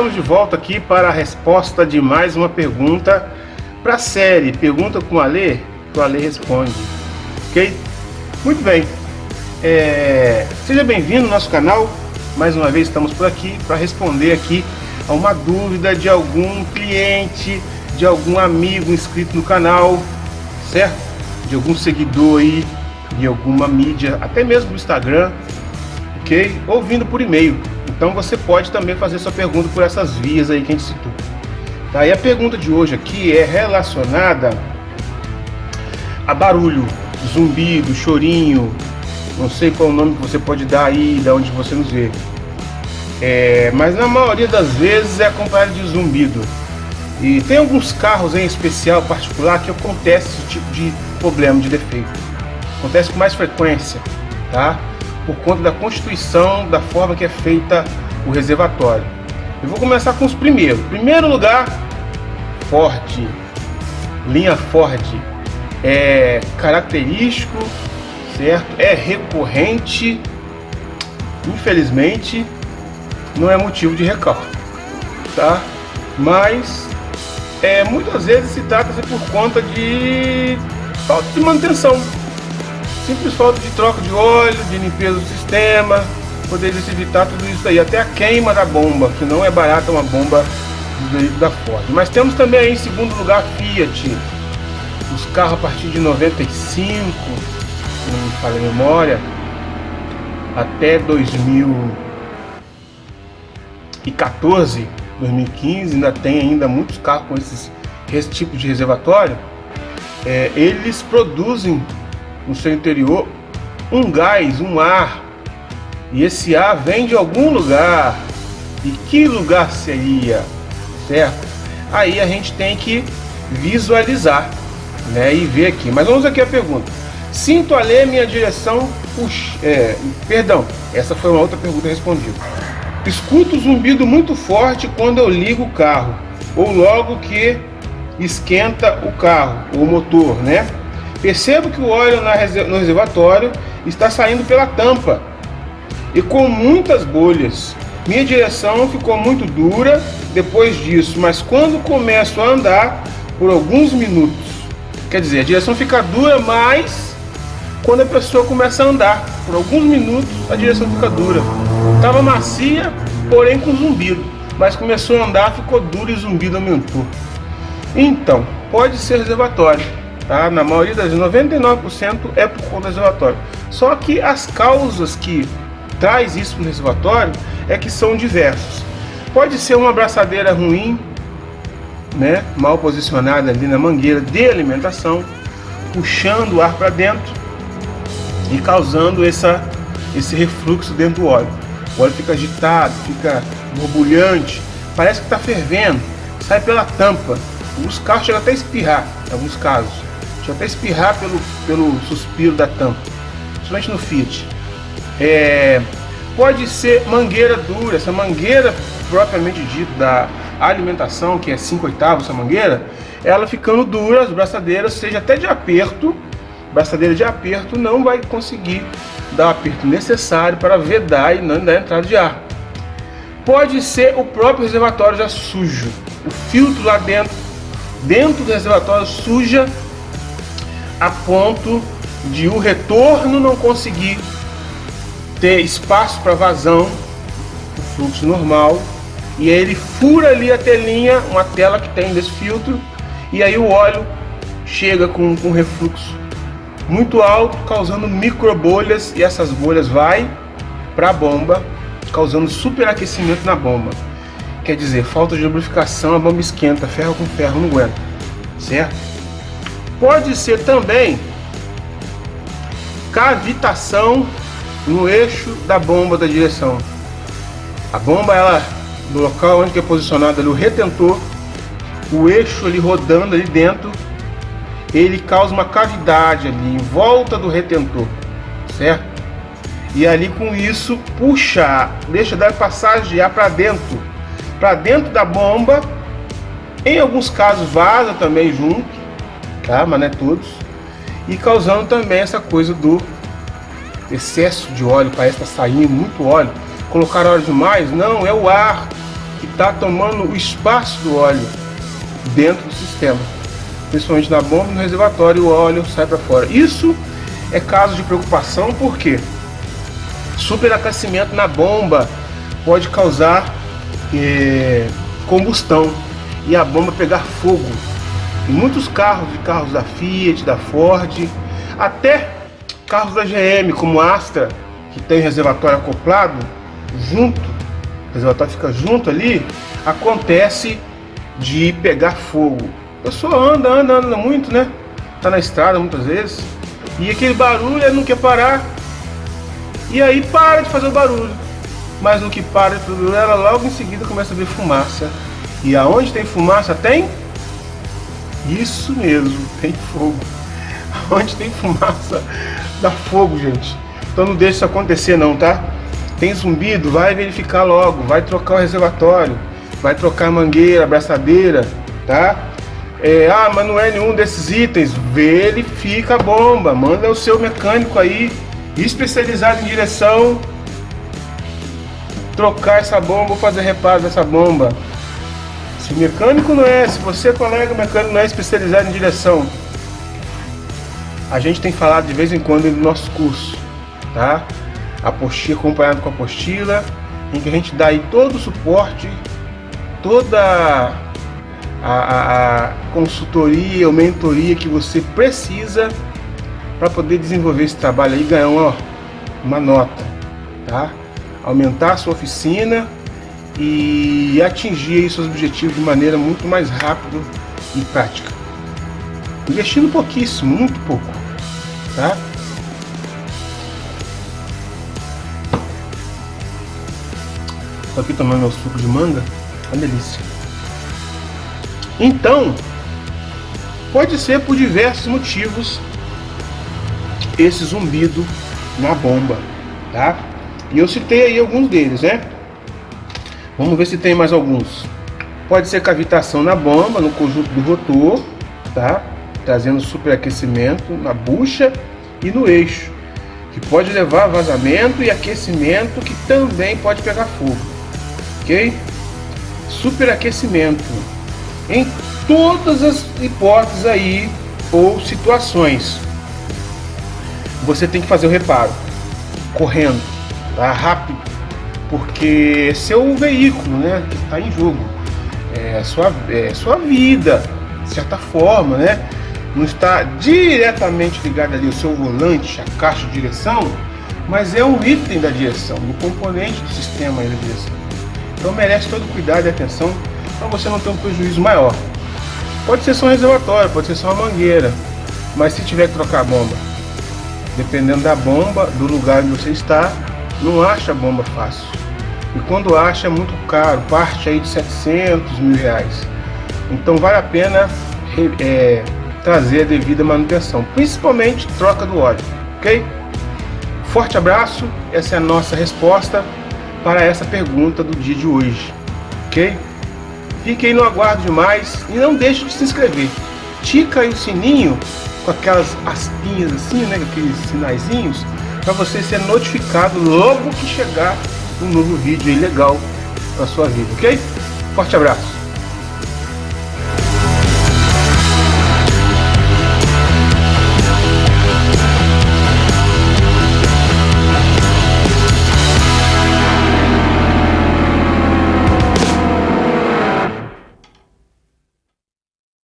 estamos de volta aqui para a resposta de mais uma pergunta para a série Pergunta com o Alê, que o Alê responde. Ok? Muito bem. É... Seja bem-vindo ao nosso canal. Mais uma vez estamos por aqui para responder aqui a uma dúvida de algum cliente, de algum amigo inscrito no canal, certo? De algum seguidor aí, de alguma mídia, até mesmo do Instagram, ok? Ou vindo por e-mail. Então você pode também fazer sua pergunta por essas vias aí que a gente citou. Tá? E a pergunta de hoje aqui é relacionada a barulho, zumbido, chorinho, não sei qual o nome que você pode dar aí, da onde você nos vê. É, mas na maioria das vezes é acompanhado de zumbido. E tem alguns carros em especial, particular, que acontece esse tipo de problema, de defeito. Acontece com mais frequência, tá? Por conta da constituição, da forma que é feita o reservatório. Eu vou começar com os primeiros. Primeiro lugar, Ford. Linha Ford. É característico, certo? É recorrente. Infelizmente, não é motivo de recalque, tá? Mas é, muitas vezes se trata-se por conta de falta de manutenção simples falta de troca de óleo, de limpeza do sistema, poderia se evitar tudo isso aí, até a queima da bomba, que não é barata uma bomba da Ford. Mas temos também aí em segundo lugar Fiat, os carros a partir de 95, não falha a memória, até 2014, 2015, ainda tem ainda muitos carros com esses, esse tipo de reservatório. É, eles produzem no seu interior um gás, um ar. E esse ar vem de algum lugar. E que lugar seria? Certo? Aí a gente tem que visualizar né, e ver aqui. Mas vamos aqui a pergunta. Sinto a ler minha direção. É, perdão, essa foi uma outra pergunta respondida. Escuto zumbido muito forte quando eu ligo o carro, ou logo que esquenta o carro, o motor, né? Percebo que o óleo no reservatório está saindo pela tampa e com muitas bolhas. Minha direção ficou muito dura depois disso, mas quando começo a andar por alguns minutos, quer dizer, a direção fica dura, mas quando a pessoa começa a andar por alguns minutos, a direção fica dura. Estava macia, porém com zumbido, mas começou a andar, ficou dura e zumbido aumentou. Então, pode ser reservatório tá? na maioria das 99% é por conta do reservatório. Só que as causas que traz isso no reservatório é que são diversas. Pode ser uma abraçadeira ruim, né, mal posicionada ali na mangueira de alimentação, puxando o ar para dentro e causando essa, esse refluxo dentro do óleo. O óleo fica agitado, fica borbulhante, parece que está fervendo, sai pela tampa. Os carros chegam até a espirrar, em alguns casos. Deixa eu até espirrar pelo, pelo suspiro da tampa, principalmente no Fiat. É, pode ser mangueira dura, essa mangueira propriamente dita da alimentação, que é 5 oitavos essa mangueira, ela ficando dura, as braçadeiras, seja até de aperto, braçadeira de aperto não vai conseguir dar o aperto necessário para vedar e não dar entrada de ar. Pode ser o próprio reservatório já sujo, o filtro lá dentro, dentro do reservatório suja a ponto de o retorno não conseguir ter espaço para vazão, o fluxo normal, e aí ele fura ali a telinha, uma tela que tem desse filtro, e aí o óleo chega com, com refluxo muito alto, causando micro bolhas, e essas bolhas vai para a bomba, causando superaquecimento na bomba. Quer dizer, falta de lubrificação, a bomba esquenta, ferro com ferro não aguenta, certo? Pode ser também cavitação no eixo da bomba da direção. A bomba, ela, no local onde é posicionado ali o retentor, o eixo ali rodando ali dentro, ele causa uma cavidade ali em volta do retentor, certo? E ali com isso puxa, deixa dar passagem de ar para dentro, para dentro da bomba. Em alguns casos vaza também junto, tá? mas não é todos. E causando também essa coisa do excesso de óleo, parece estar tá saindo muito óleo. Colocar óleo demais? Não, é o ar que está tomando o espaço do óleo dentro do sistema. Principalmente na bomba e no reservatório, o óleo sai para fora. Isso é caso de preocupação porque superaquecimento na bomba pode causar é, combustão e a bomba pegar fogo. Muitos carros, de carros da Fiat, da Ford, até carros da GM como Astra, que tem reservatório acoplado, junto, o reservatório fica junto ali, acontece de pegar fogo. A pessoa anda, anda, anda muito, né? Tá na estrada muitas vezes. E aquele barulho, ele não quer parar. E aí para de fazer o barulho. Mas no que para de fazer ela logo em seguida começa a ver fumaça. E aonde tem fumaça tem? Isso mesmo, tem fogo. Onde tem fumaça, dá fogo, gente. Então não deixe isso acontecer não, tá? Tem zumbido, vai verificar logo, vai trocar o reservatório, vai trocar mangueira, abraçadeira, tá? É, ah, mas não é nenhum desses itens, verifica a bomba, manda o seu mecânico aí, especializado em direção, trocar essa bomba ou fazer reparo dessa bomba. Se mecânico não é, se você, colega mecânico, não é especializado em direção, a gente tem falado de vez em quando no nosso curso, tá? Apostila, acompanhado com a apostila, em que a gente dá aí todo o suporte, toda a, a, a consultoria ou mentoria que você precisa para poder desenvolver esse trabalho aí e ganhar uma, uma nota, tá? Aumentar a sua oficina e atingir seus objetivos de maneira muito mais rápida e prática. Investindo pouquíssimo, muito pouco, tá? Tô aqui tomando meu suco de manga, uma delícia. Então, pode ser por diversos motivos esse zumbido na bomba, tá? E eu citei aí alguns deles, né? Vamos ver se tem mais alguns. Pode ser cavitação na bomba, no conjunto do rotor, tá? Trazendo superaquecimento na bucha e no eixo, que pode levar a vazamento e aquecimento que também pode pegar fogo, ok? Superaquecimento em todas as hipóteses aí ou situações. Você tem que fazer o reparo correndo, tá? rápido, porque seu veículo, né, que está em jogo, é sua, é sua vida, de certa forma, né? Não está diretamente ligado ali ao seu volante, a caixa de direção, mas é um item da direção, um componente do sistema da direção. Então merece todo cuidado e atenção para você não ter um prejuízo maior. Pode ser só um reservatório, pode ser só uma mangueira, mas se tiver que trocar a bomba, dependendo da bomba, do lugar onde você está, não acha bomba fácil. E quando acha é muito caro, parte aí de 700 mil reais. Então vale a pena é, trazer a devida manutenção, principalmente troca do óleo, ok? Forte abraço, essa é a nossa resposta para essa pergunta do dia de hoje, ok? Fique aí no aguardo demais e não deixe de se inscrever. Tica aí o sininho com aquelas aspinhas assim, né? Aqueles sinaizinhos para você ser notificado logo que chegar um novo vídeo legal para sua vida, ok? Forte abraço!